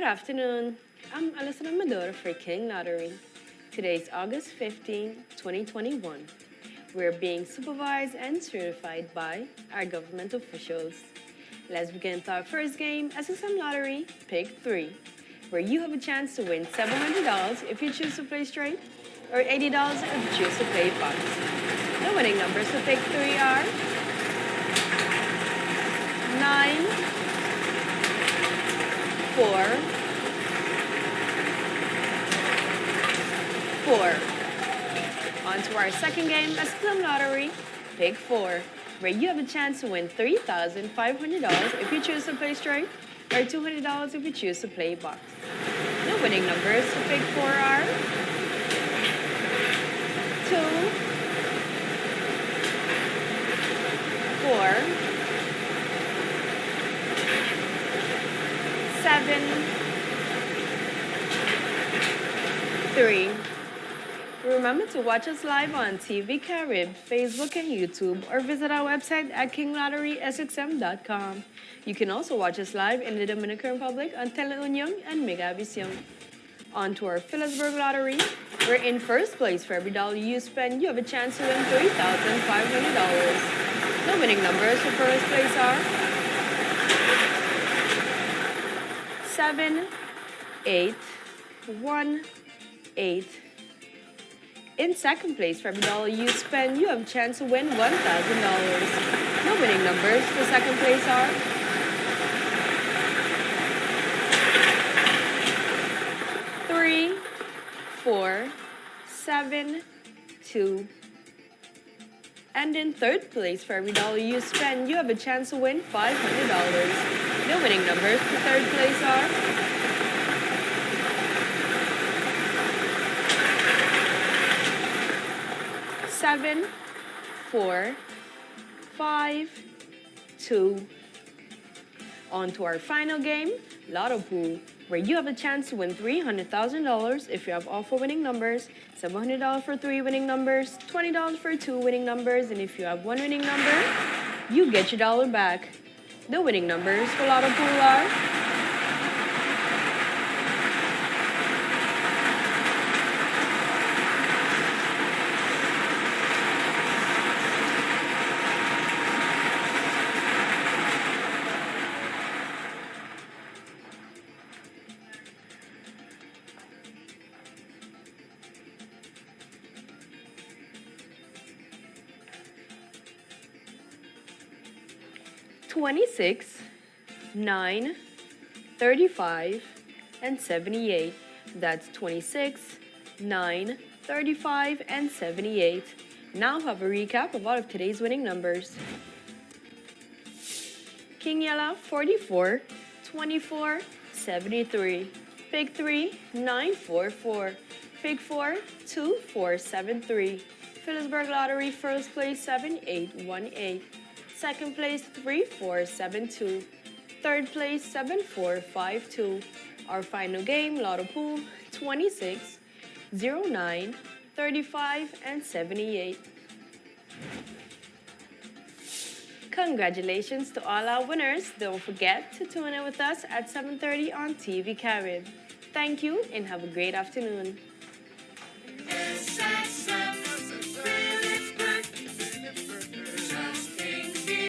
Good afternoon. I'm Alison Amador for King Lottery. Today is August 15, 2021. We're being supervised and certified by our government officials. Let's begin with our first game, SXM Lottery, Pick 3, where you have a chance to win $700 if you choose to play straight, or $80 if you choose to play box. The winning numbers for Pick 3 are 9, 4, four. On to our second game, SXM Lottery, Pick 4, where you have a chance to win $3,500 if you choose to play straight, or $200 if you choose to play box. The winning numbers for Pick 4 are 2, 4, 7, 3, Remember to watch us live on TV Carib, Facebook, and YouTube, or visit our website at kinglotterysxm.com. You can also watch us live in the Dominican Republic on Teleunion and Megavisión. On to our Philipsburg Lottery. We're in first place for every dollar you spend. You have a chance to win $3,500. The winning numbers for first place are 7, 8, 1, 8, in second place, for every dollar you spend, you have a chance to win $1,000. The winning numbers for second place are three, four, seven, two. And in third place, for every dollar you spend, you have a chance to win $500. The winning numbers for third place are seven, four, five, two. On to our final game, Lotto Pool, where you have a chance to win $300,000 if you have all four winning numbers, $700 for three winning numbers, $20 for two winning numbers, and if you have one winning number, you get your dollar back. The winning numbers for Lotto Pool are 26, 9, 35, and 78. That's 26, 9, 35, and 78. Now have a recap of all of today's winning numbers. King Yellow, 44, 24, 73. Pick 3, 944. Pick 4, 2473. Philipsburg Lottery, first place, 7818. Second place, 3472. Third place, 7452. Our final game, Lotto Pool, 26, 09, 35, and 78. Congratulations to all our winners. Don't forget to tune in with us at 7.30 on TV Carib. Thank you and have a great afternoon.